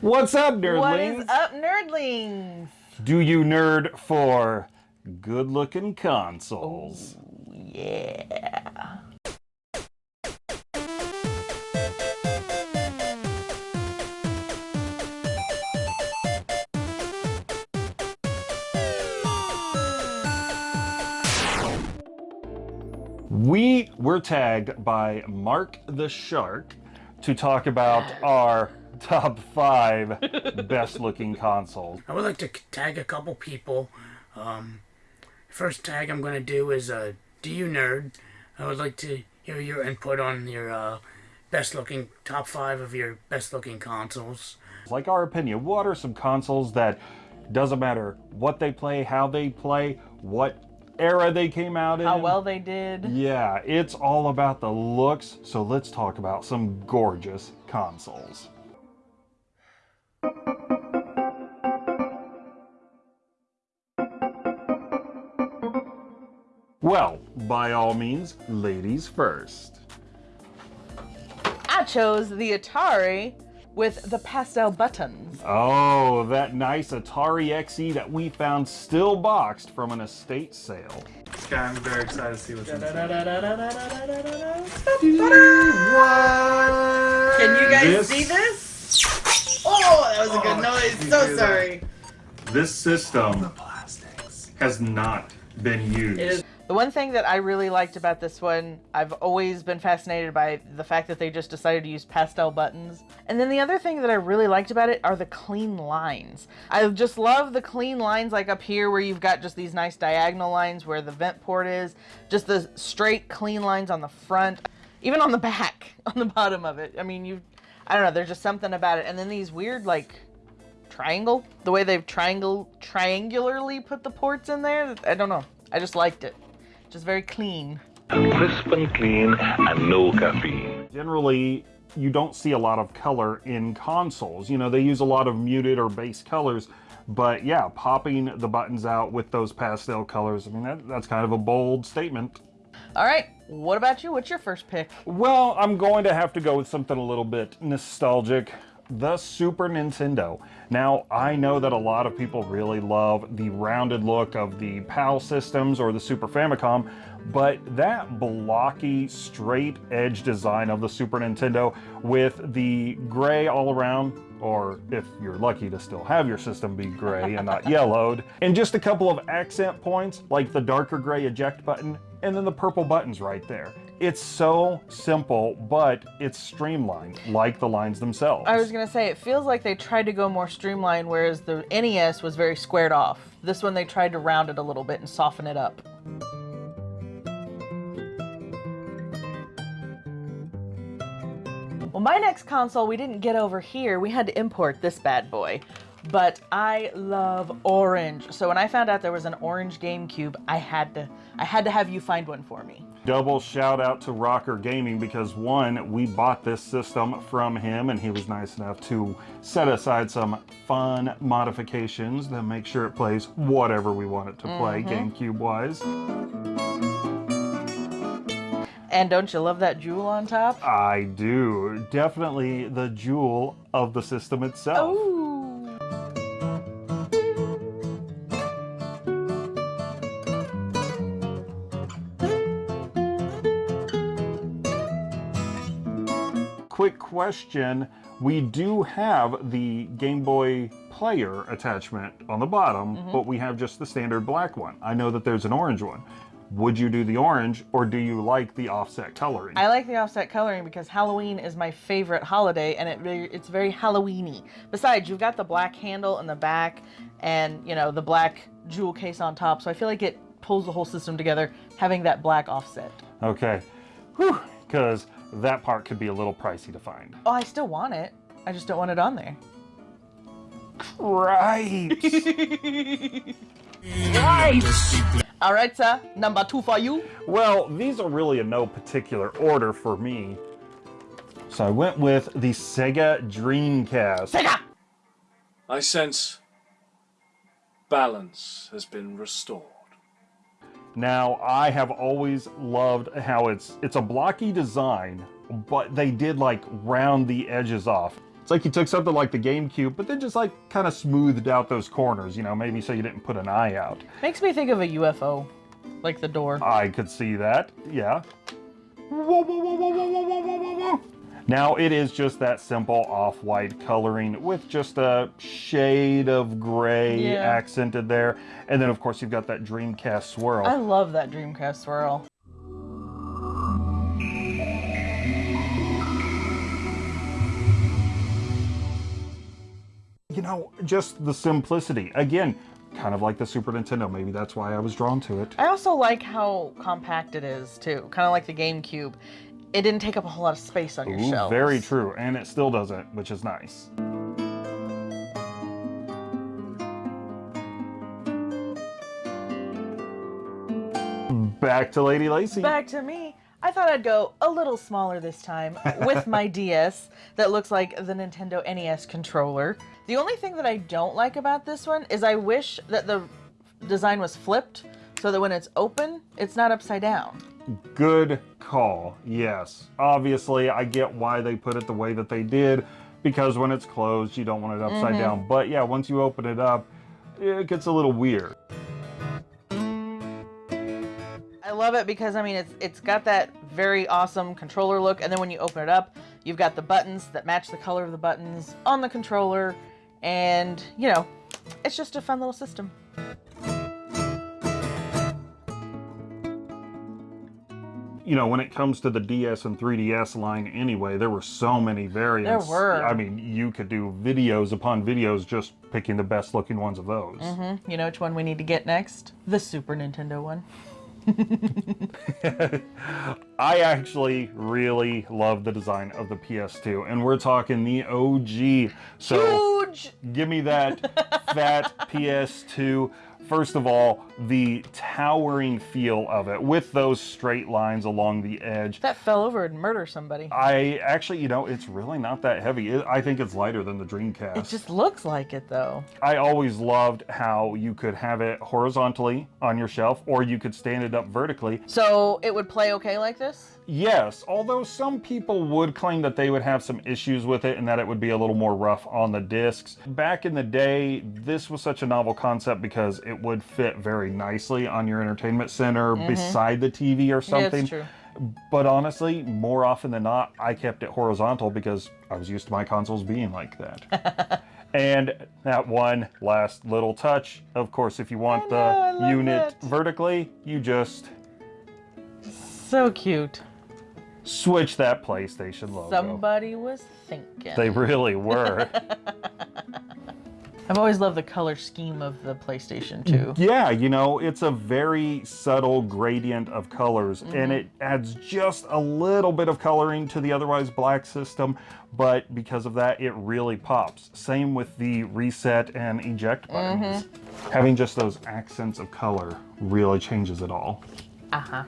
What's up, nerdlings? What is up, nerdlings? Do you nerd for good-looking consoles? Yeah. We were tagged by Mark the Shark to talk about our top five best looking consoles. I would like to tag a couple people. Um, first tag I'm going to do is uh, Do You Nerd? I would like to hear your input on your uh, best looking top five of your best looking consoles. Like our opinion, what are some consoles that doesn't matter what they play, how they play, what era they came out in. How well they did. Yeah, it's all about the looks, so let's talk about some gorgeous consoles. Well, by all means, ladies first. I chose the Atari with the pastel buttons. Oh, that nice Atari XE that we found still boxed from an estate sale. Yeah, I'm very excited to see what's inside. Can you guys This- see this? Oh, that was a good oh, noise. So hear that? sorry. This system Plastics. has not been used. The one thing that I really liked about this one, I've always been fascinated by the fact that they just decided to use pastel buttons. And then the other thing that I really liked about it are the clean lines. I just love the clean lines like up here where you've got just these nice diagonal lines where the vent port is, just the straight clean lines on the front, even on the back, on the bottom of it. I mean, you I don't know, there's just something about it. And then these weird like triangle, the way they've triangle triangularly put the ports in there, I don't know. I just liked it. Just very clean. crisp and clean and no caffeine. Generally, you don't see a lot of color in consoles. You know, they use a lot of muted or base colors, but yeah, popping the buttons out with those pastel colors, I mean, that, that's kind of a bold statement. All right, what about you? What's your first pick? Well, I'm going to have to go with something a little bit nostalgic. The Super Nintendo. Now, I know that a lot of people really love the rounded look of the PAL systems or the Super Famicom, but that blocky, straight edge design of the Super Nintendo with the gray all around, or if you're lucky to still have your system be gray and not yellowed, and just a couple of accent points like the darker gray eject button and then the purple buttons right there. It's so simple, but it's streamlined, like the lines themselves. I was gonna say it feels like they tried to go more streamlined, whereas the NES was very squared off. This one they tried to round it a little bit and soften it up. Well, my next console we didn't get over here. We had to import this bad boy. But I love orange. So when I found out there was an orange GameCube, I had to I had to have you find one for me. Double shout out to Rocker Gaming because one, we bought this system from him and he was nice enough to set aside some fun modifications to make sure it plays whatever we want it to play mm-hmm. GameCube wise. And don't you love that jewel on top? I do. Definitely the jewel of the system itself. Ooh. Question. We do have the Game Boy Player attachment on the bottom, Mm-hmm. but we have just the standard black one. I know that there's an orange one. Would you do the orange or do you like the offset coloring? I like the offset coloring because Halloween is my favorite holiday and it it's very Halloweeny. Besides, you've got the black handle in the back and, you know, the black jewel case on top, so I feel like it pulls the whole system together having that black offset. Okay. Because that part could be a little pricey to find. Oh, I still want it. I just don't want it on there. Right. All right, sir. Number two for you. well, these are really in no particular order for me. So I went with the Sega Dreamcast. Sega! I sense balance has been restored. Now, I have always loved how it's it's a blocky design, but they did like round the edges off. It's like you took something like the GameCube, but then just like kind of smoothed out those corners, you know, maybe so you didn't put an eye out. Makes me think of a UFO, like the door. I could see that, yeah. Whoa, whoa, whoa, whoa, whoa, whoa, whoa, whoa, whoa. Now it is just that simple off-white coloring with just a shade of gray Yeah. accented there. And then of course you've got that Dreamcast swirl. I love that Dreamcast swirl. you know, just the simplicity. Again, kind of like the Super Nintendo. Maybe that's why I was drawn to it. I also like how compact it is too, kind of like the GameCube. It didn't take up a whole lot of space on your Ooh, shelves. very true. And it still doesn't, which is nice. Back to Lady Lacy. Back to me. I thought I'd go a little smaller this time with my DS that looks like the Nintendo NES controller. The only thing that I don't like about this one is I wish that the design was flipped so that when it's open, it's not upside down. Good call. Yes. Obviously, I get why they put it the way that they did because when it's closed, you don't want it upside Mm-hmm. down. But yeah, once you open it up, it gets a little weird. I love it because I mean it's it's got that very awesome controller look and then when you open it up, you've got the buttons that match the color of the buttons on the controller and you know, it's just a fun little system. You know, when it comes to the DS and 3DS line anyway, there were so many variants. There were. I mean, you could do videos upon videos just picking the best looking ones of those. Mm -hmm. You know which one we need to get next? The Super Nintendo one. I actually really love the design of the PS2, and we're talking the OG. So Huge! give me that fat PS2. First of all, the towering feel of it with those straight lines along the edge. That fell over and murder somebody. I actually, you know, it's really not that heavy. It, I think it's lighter than the Dreamcast. It just looks like it though. I always loved how you could have it horizontally on your shelf or you could stand it up vertically. So it would play okay like this? Yes, although some people would claim that they would have some issues with it and that it would be a little more rough on the discs. Back in the day, this was such a novel concept because it would fit very nicely on your entertainment center mm-hmm. beside the TV or. Yeah, something. true. But honestly, more often than not, I kept it horizontal because I was used to my consoles being like that. and that one last little touch, of course, if you want know, the unit vertically, you just So cute. switch that PlayStation logo. Somebody was thinking. They really were. I've always loved the color scheme of the PlayStation 2. yeah, you know, it's a very subtle gradient of colors and it adds just a little bit of coloring to the otherwise black system, but because of that, it really pops. Same with the reset and eject buttons. Having just those accents of color really changes it all. Uh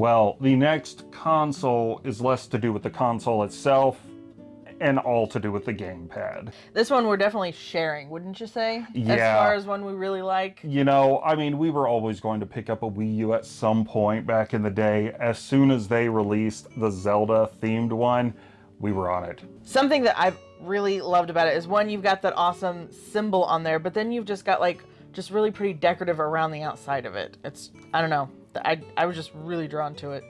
Well, the next console is less to do with the console itself and all to do with the gamepad. This one we're definitely sharing, wouldn't you say? Yeah. As far as one we really like. You know, I mean, we were always going to pick up a Wii U at some point back in the day. As soon as they released the Zelda themed one, we were on it. Something that I've really loved about it is one, you've got that awesome symbol on there, but then you've just got like just really pretty decorative around the outside of it. It's I don't know. I I was just really drawn to it.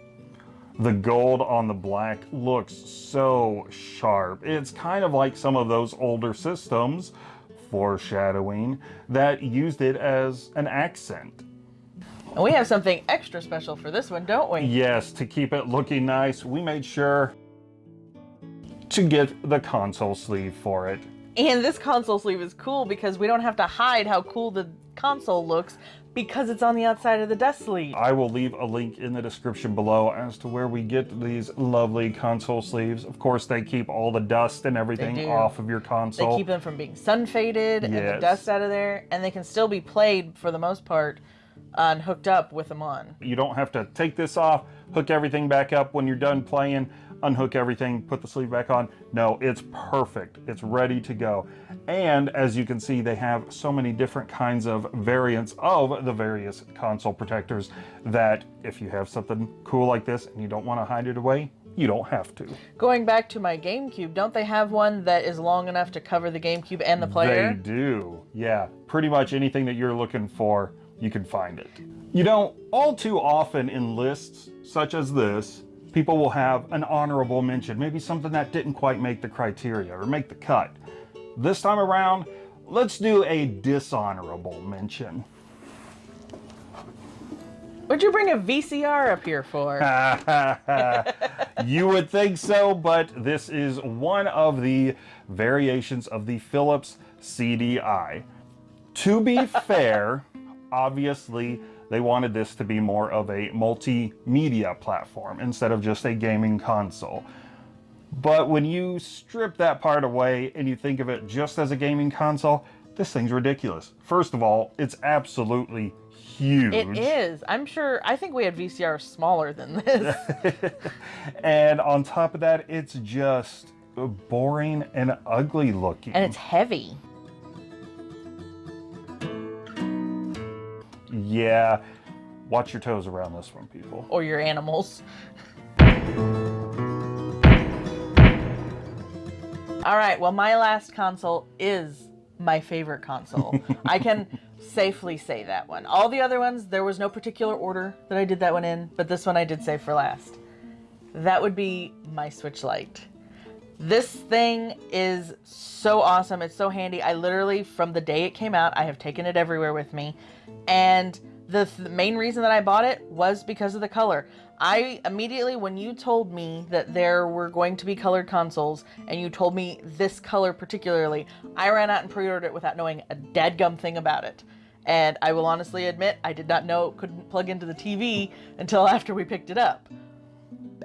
The gold on the black looks so sharp. It's kind of like some of those older systems, foreshadowing, that used it as an accent. And we have something extra special for this one, don't we? Yes, to keep it looking nice, we made sure to get the console sleeve for it. And this console sleeve is cool because we don't have to hide how cool the console looks because it's on the outside of the desk sleeve. I will leave a link in the description below as to where we get these lovely console sleeves. Of course, they keep all the dust and everything off of your console. They keep them from being sun faded and the Yes. dust out of there, and they can still be played for the most part on hooked up with them on. You don't have to take this off, hook everything back up when you're done playing, unhook everything, put the sleeve back on. No, it's perfect. It's ready to go. And as you can see, they have so many different kinds of variants of the various console protectors that if you have something cool like this and you don't want to hide it away, you don't have to. Going back to my GameCube, don't they have one that is long enough to cover the GameCube and the player? They do. Yeah, pretty much anything that you're looking for, you can find it. You know, all too often in lists such as this, people will have an honorable mention, maybe something that didn't quite make the criteria or make the cut. This time around, let's do a dishonorable mention. What'd you bring a VCR up here for? you would think so, but this is one of the variations of the Philips CDI. To be fair, obviously they wanted this to be more of a multimedia platform instead of just a gaming console. But when you strip that part away and you think of it just as a gaming console, this thing's ridiculous. First of all, it's absolutely huge. It is. I'm sure. I think we had VCRs smaller than this. and on top of that, it's just boring and ugly looking. and it's heavy. Yeah, watch your toes around this one, people. Or your animals. All right. Well, my last console is my favorite console. I can safely say that one. All the other ones, there was no particular order that I did that one in, but this one I did save for last. That would be my Switch Lite. This thing is so awesome. It's so handy. I literally, from the day it came out, I have taken it everywhere with me. And the, th- main reason that I bought it was because of the color. I immediately, when you told me that there were going to be colored consoles, and you told me this color particularly, I ran out and pre ordered it without knowing a dadgum thing about it. And I will honestly admit, I did not know it couldn't plug into the TV until after we picked it up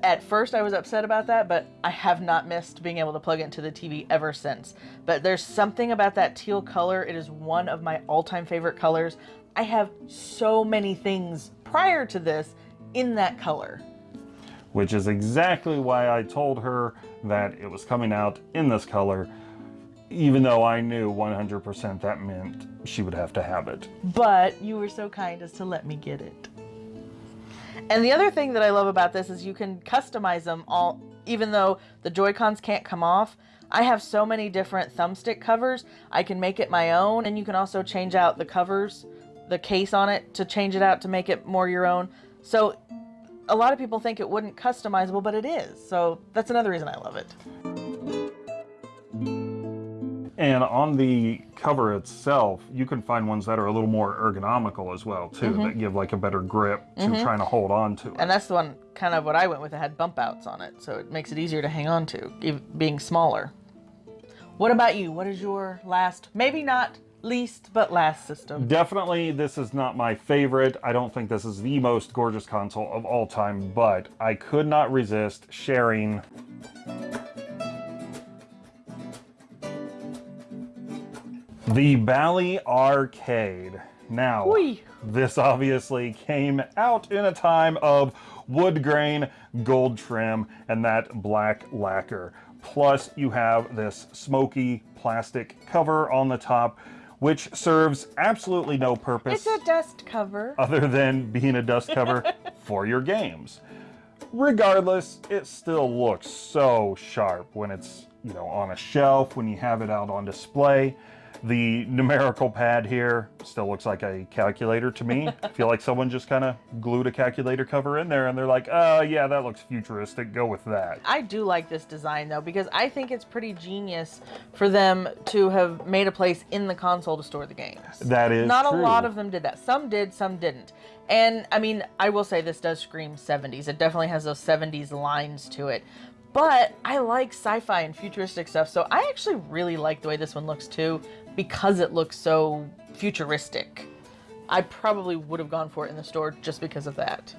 at first I was upset about that, but I have not missed being able to plug it into the TV ever since. But there's something about that teal color. It is one of my all-time favorite colors. I have so many things prior to this in that color. Which is exactly why I told her that it was coming out in this color, even though I knew 100% that meant she would have to have it. But you were so kind as to let me get it. And the other thing that I love about this is you can customize them all, even though the Joy-Cons can't come off. I have so many different thumbstick covers. I can make it my own, and you can also change out the covers, the case on it, to change it out to make it more your own. So a lot of people think it wouldn't customizable, but it is. So that's another reason I love it. And on the cover itself, you can find ones that are a little more ergonomical as well, too, mm-hmm. that give like a better grip to mm-hmm. trying to hold on to it. And that's the one kind of what I went with. It had bump outs on it, so it makes it easier to hang on to, being smaller. What about you? What is your last, maybe not least, but last system? Definitely, this is not my favorite. I don't think this is the most gorgeous console of all time, but I could not resist sharing the Bally Arcade. Now, Whee! this obviously came out in a time of wood grain, gold trim, and that black lacquer. Plus, you have this smoky plastic cover on the top, which serves absolutely no purpose It's a dust cover. other than being a dust cover for your games. Regardless, it still looks so sharp when it's, you know, on a shelf, when you have it out on display. The numerical pad here still looks like a calculator to me. I feel like someone just kind of glued a calculator cover in there and they're like, oh yeah, that looks futuristic, go with that. I do like this design though because I think it's pretty genius for them to have made a place in the console to store the games. That is Not true. a lot of them did that. Some did, some didn't. And I mean, I will say this does scream 70s. It definitely has those 70s lines to it. But I like sci-fi and futuristic stuff, so I actually really like the way this one looks too because it looks so futuristic. I probably would have gone for it in the store just because of that.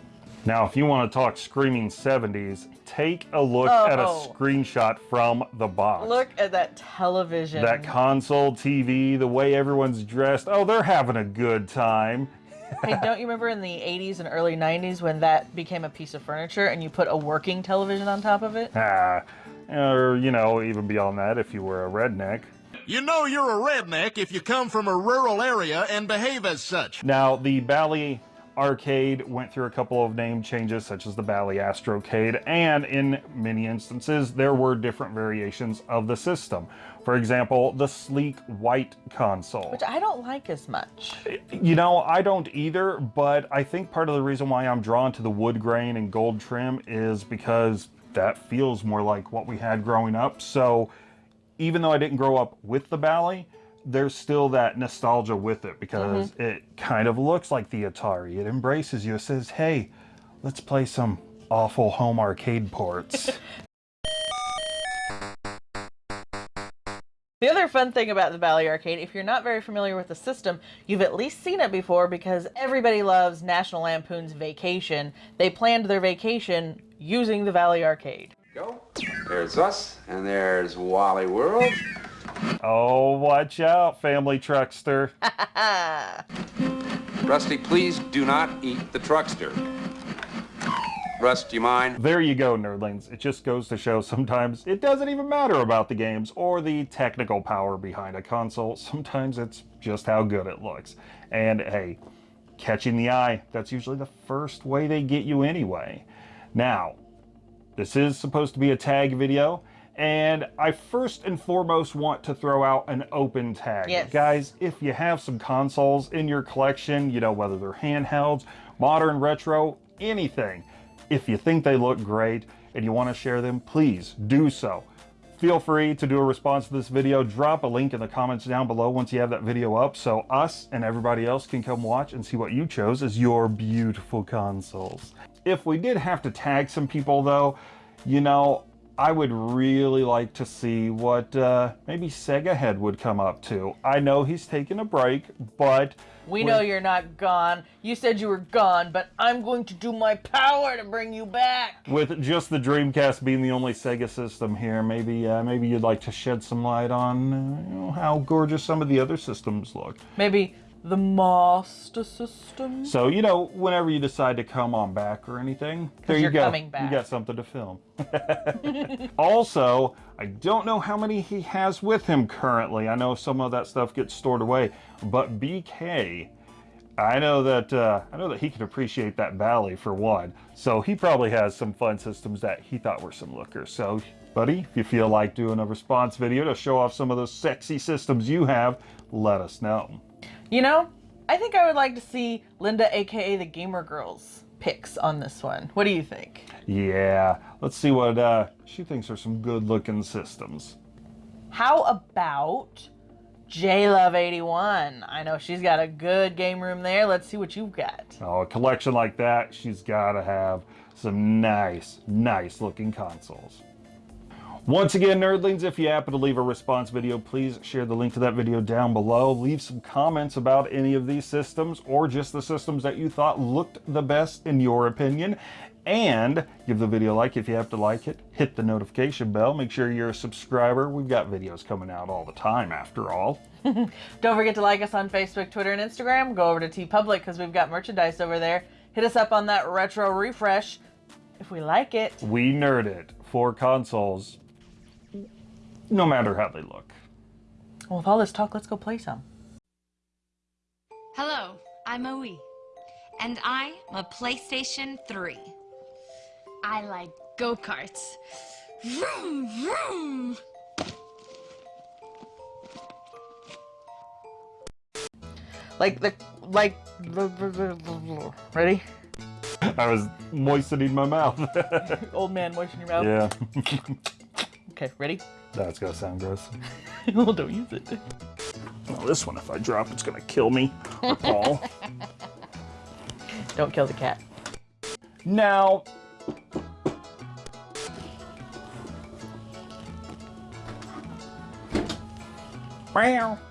Now, if you want to talk screaming 70s, take a look Oh. at a screenshot from the box. Look at that television. that console TV, the way everyone's dressed. Oh, they're having a good time. hey, don't you remember in the 80s and early 90s when that became a piece of furniture and you put a working television on top of it? Ah, or, you know, even beyond that, if you were a redneck. You know you're a redneck if you come from a rural area and behave as such. Now, the Bally Arcade went through a couple of name changes, such as the Bally Astrocade, and in many instances, there were different variations of the system. For example, the sleek white console. Which I don't like as much. You know, I don't either, but I think part of the reason why I'm drawn to the wood grain and gold trim is because that feels more like what we had growing up. So even though I didn't grow up with the Bally, there's still that nostalgia with it because mm-hmm. it kind of looks like the Atari. It embraces you. It says, hey, let's play some awful home arcade ports. The other fun thing about the Bally Arcade, if you're not very familiar with the system, you've at least seen it before because everybody loves National Lampoon's Vacation. They planned their vacation using the Bally Arcade. Go. There's us, and there's Wally World. oh, watch out, family truckster. Rusty, please do not eat the truckster. Rust, do you mind? There you go, nerdlings. It just goes to show sometimes it doesn't even matter about the games or the technical power behind a console. Sometimes it's just how good it looks. And hey, catching the eye, that's usually the first way they get you anyway. Now, this is supposed to be a tag video, and I first and foremost want to throw out an open tag. Yes. Guys, if you have some consoles in your collection, you know, whether they're handhelds, modern, retro, anything, if you think they look great and you want to share them, please do so. Feel free to do a response to this video. Drop a link in the comments down below once you have that video up so us and everybody else can come watch and see what you chose as your beautiful consoles. If we did have to tag some people though, you know, I would really like to see what uh, maybe Sega Head would come up to. I know he's taking a break, but We know you're not gone. You said you were gone, but I'm going to do my power to bring you back. with just the Dreamcast being the only Sega system here, maybe uh, maybe you'd like to shed some light on uh, you know, how gorgeous some of the other systems look. Maybe the Master System? So you know, whenever you decide to come on back or anything, there you you're go. coming back. You got something to film. also, I don't know how many he has with him currently. I know some of that stuff gets stored away, but BK. I know that uh, I know that he can appreciate that Bally for one. So he probably has some fun systems that he thought were some lookers. So, buddy, if you feel like doing a response video to show off some of those sexy systems you have, let us know. You know, I think I would like to see Linda, aka the Gamer Girls, picks on this one. What do you think? Yeah, let's see what uh, she thinks are some good-looking systems. How about J Love 81? I know she's got a good game room there. Let's see what you've got. Oh, a collection like that, she's got to have some nice, nice-looking consoles. Once again, nerdlings, if you happen to leave a response video, please share the link to that video down below. Leave some comments about any of these systems or just the systems that you thought looked the best in your opinion. And give the video a like if you have to like it. Hit the notification bell. Make sure you're a subscriber. We've got videos coming out all the time after all. Don't forget to like us on Facebook, Twitter, and Instagram. Go over to TeePublic because we've got merchandise over there. Hit us up on that retro refresh if we like it. We nerd it for consoles, no matter how they look. Well, with all this talk, let's go play some. Hello, I'm Oe, and I'm a PlayStation 3. I like go karts. Vroom, vroom. Like the like. Ready? I was moistening my mouth. Old man, moisten your mouth. yeah, Okay, ready? That's gonna sound gross. well, don't use it. Well, this one, if I drop, it's gonna kill me. Or Paul. Don't kill the cat. now,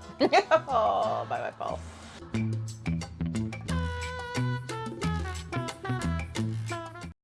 oh, bye bye, Paul.